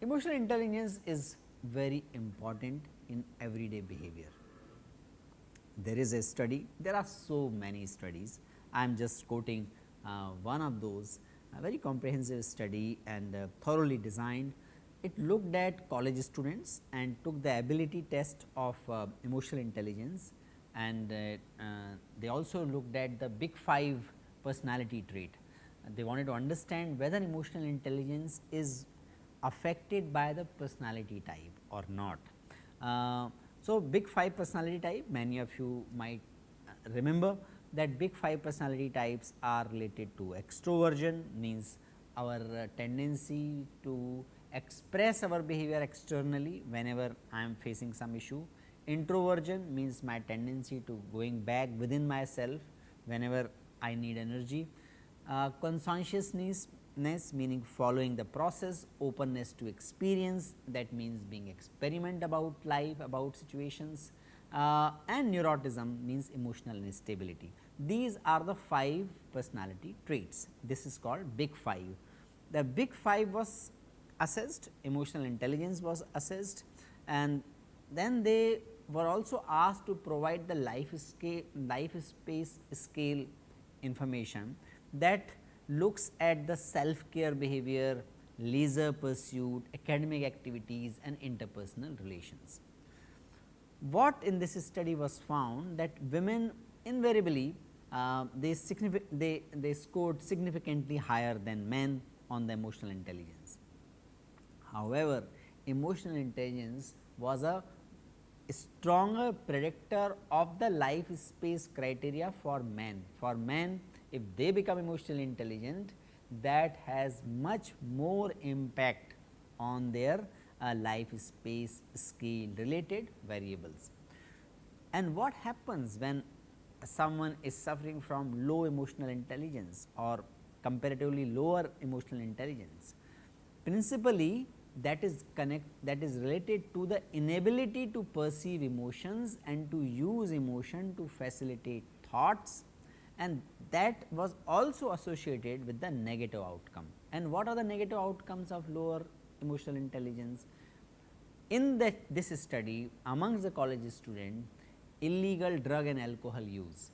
Emotional intelligence is very important in everyday behavior. There is a study, there are so many studies, I am just quoting uh, one of those very comprehensive study and uh, thoroughly designed. It looked at college students and took the ability test of uh, emotional intelligence and uh, they also looked at the big 5 personality trait. they wanted to understand whether emotional intelligence is affected by the personality type or not. Uh, so, big 5 personality type many of you might remember that big 5 personality types are related to extroversion means our tendency to express our behavior externally whenever I am facing some issue. Introversion means my tendency to going back within myself whenever I need energy. Uh, conscientiousness meaning following the process, openness to experience that means being experiment about life, about situations uh, and neuroticism means emotional instability. These are the 5 personality traits. This is called big 5. The big 5 was assessed, emotional intelligence was assessed and then they were also asked to provide the life scale, life space scale information that looks at the self care behavior, leisure pursuit, academic activities and interpersonal relations. What in this study was found that women invariably uh, they, they, they scored significantly higher than men on the emotional intelligence. However, emotional intelligence was a stronger predictor of the life space criteria for men. For men, if they become emotionally intelligent, that has much more impact on their uh, life space scale related variables. And what happens when someone is suffering from low emotional intelligence or comparatively lower emotional intelligence. Principally that is connect that is related to the inability to perceive emotions and to use emotion to facilitate thoughts and that was also associated with the negative outcome. And what are the negative outcomes of lower emotional intelligence? In that this study amongst the college student illegal drug and alcohol use,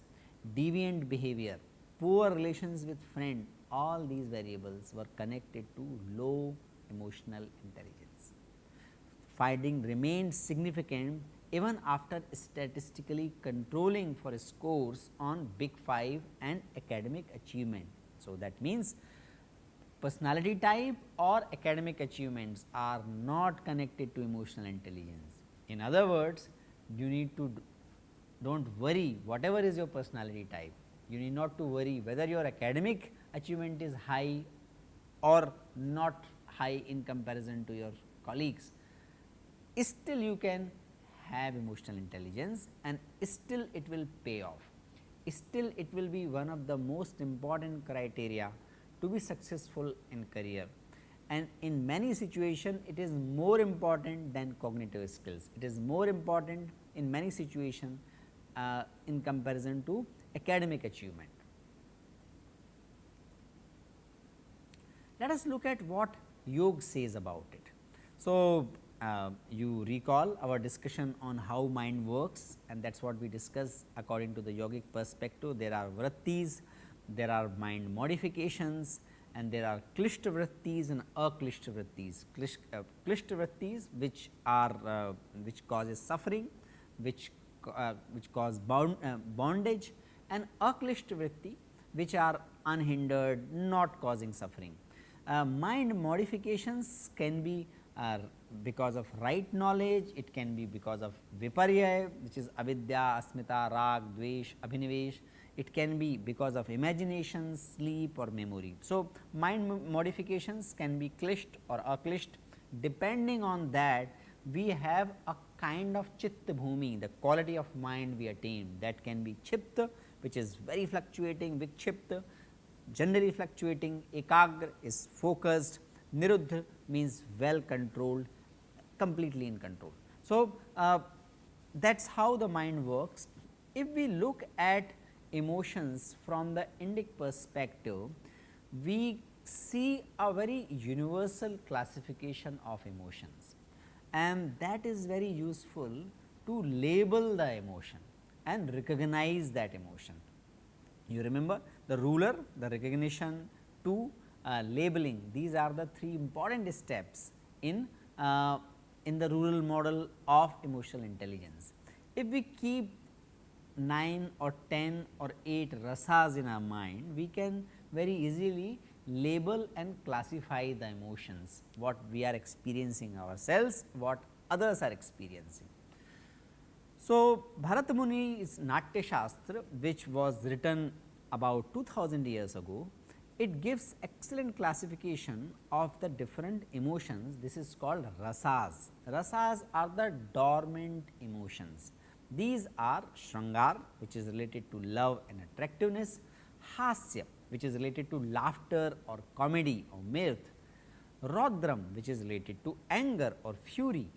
deviant behavior, poor relations with friend, all these variables were connected to low emotional intelligence. Finding remained significant even after statistically controlling for scores on big 5 and academic achievement. So, that means personality type or academic achievements are not connected to emotional intelligence. In other words, you need to do not worry whatever is your personality type, you need not to worry whether your academic achievement is high or not high in comparison to your colleagues. Still you can have emotional intelligence and still it will pay off. Still it will be one of the most important criteria to be successful in career and in many situations it is more important than cognitive skills. It is more important in many situations uh, in comparison to academic achievement. Let us look at what yoga says about it. So, uh, you recall our discussion on how mind works and that is what we discuss according to the yogic perspective. There are vrittis, there are mind modifications and there are klishta vrittis and aklishta vrittis. Klish, uh, vrittis which are uh, which causes suffering, which uh, which cause bound, uh, bondage and aklishta vritti which are unhindered not causing suffering. Uh, mind modifications can be uh, because of right knowledge, it can be because of viparya which is avidya, asmita, rag, dvesh, abhinivesh, it can be because of imagination, sleep or memory. So, mind modifications can be klisht or aklisht depending on that we have a kind of chitta bhumi, the quality of mind we attain that can be kshipta which is very fluctuating, vikshipta, generally fluctuating, ekagra is focused, Niruddha means well controlled, completely in control. So, uh, that is how the mind works. If we look at emotions from the Indic perspective, we see a very universal classification of emotions and that is very useful to label the emotion and recognize that emotion. You remember the ruler, the recognition to uh, labeling these are the three important steps in, uh, in the RULER model of emotional intelligence. If we keep 9 or 10 or 8 rasas in our mind, we can very easily label and classify the emotions, what we are experiencing ourselves, what others are experiencing. So, Bharat Muni's Natya Shastra which was written about 2000 years ago, it gives excellent classification of the different emotions. This is called rasas. Rasas are the dormant emotions. These are Shrangar which is related to love and attractiveness, Hasya which is related to laughter or comedy or mirth, Rodram which is related to anger or fury,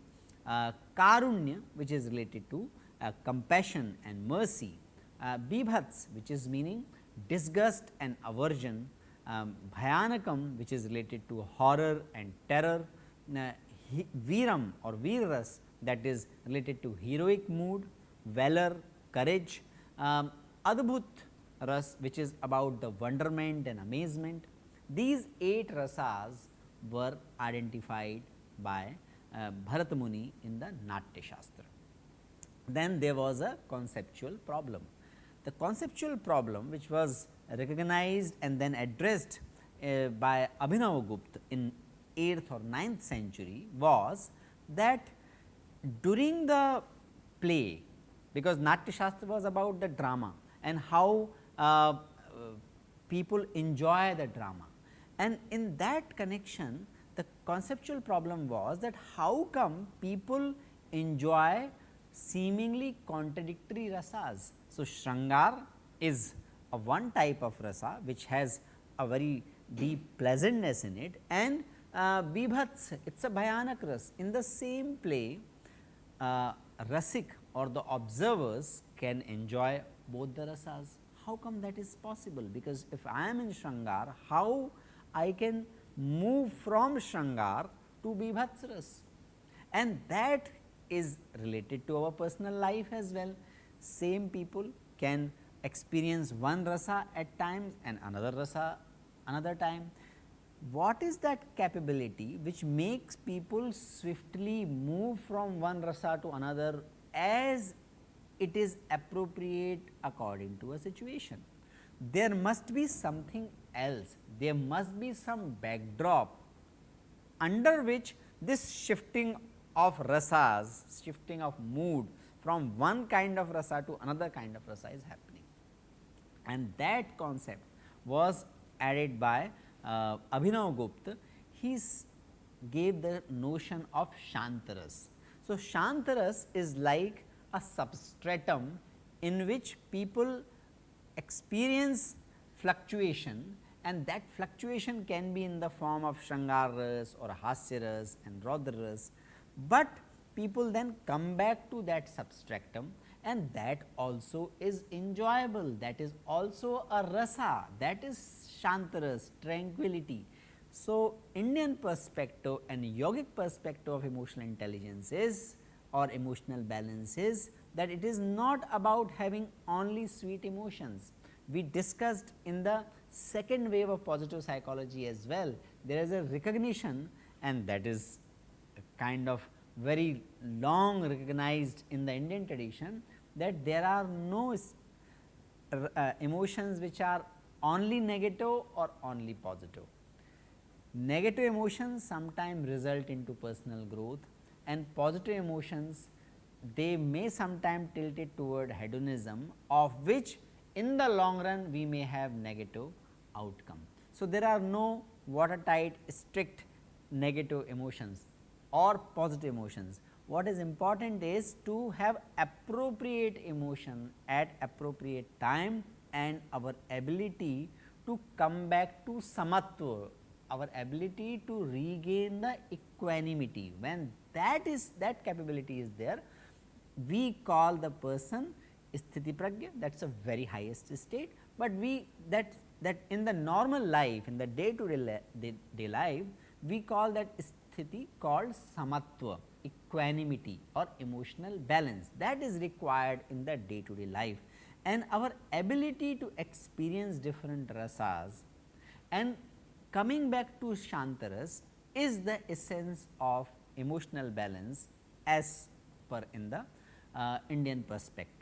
uh, Karunya which is related to uh, compassion and mercy, uh, Bibhats which is meaning disgust and aversion, um, Bhayanakam which is related to horror and terror, uh, Viram or Virras that is related to heroic mood, valor, courage, um, Adbhut ras which is about the wonderment and amazement. These 8 rasas were identified by uh, Bharat Muni in the Natya Shastra. Then there was a conceptual problem. The conceptual problem which was recognized and then addressed uh, by Abhinavagupta in 8th or 9th century was that during the play because Natya Shastra was about the drama and how uh, people enjoy the drama. And in that connection the conceptual problem was that how come people enjoy seemingly contradictory rasas. So, Shrangar is a one type of rasa which has a very deep pleasantness in it and uh, Bibhats it is a Bhayanak ras. In the same play uh, Rasik or the observers can enjoy both the rasas how come that is possible? Because if I am in Shrangar, how I can move from Shrangar to Bibhatsras and that is related to our personal life as well. Same people can experience one rasa at times and another rasa another time. What is that capability which makes people swiftly move from one rasa to another as it is appropriate according to a situation. There must be something else, there must be some backdrop under which this shifting of rasas, shifting of mood from one kind of rasa to another kind of rasa is happening. And that concept was added by uh, Abhinav Gupta, he gave the notion of Shantaras. So, Shantaras is like a substratum in which people experience fluctuation and that fluctuation can be in the form of Shrangaras or Hasyaras and Rodraras, but people then come back to that substratum and that also is enjoyable. That is also a rasa. That is shantaras tranquility. So, Indian perspective and yogic perspective of emotional intelligence is or emotional balance is that it is not about having only sweet emotions. We discussed in the second wave of positive psychology as well, there is a recognition and that is a kind of very long recognized in the Indian tradition that there are no uh, emotions which are only negative or only positive. Negative emotions sometimes result into personal growth and positive emotions they may sometime tilt it toward hedonism of which in the long run we may have negative outcome. So, there are no watertight strict negative emotions or positive emotions. What is important is to have appropriate emotion at appropriate time and our ability to come back to samatva our ability to regain the equanimity. When that is that capability is there, we call the person sthiti pragya. That is a very highest state, but we that that in the normal life in the day to day, day life we call that sthiti called samatva equanimity or emotional balance. That is required in the day to day life. And our ability to experience different rasas and coming back to Shantaras is the essence of emotional balance as per in the uh, Indian perspective.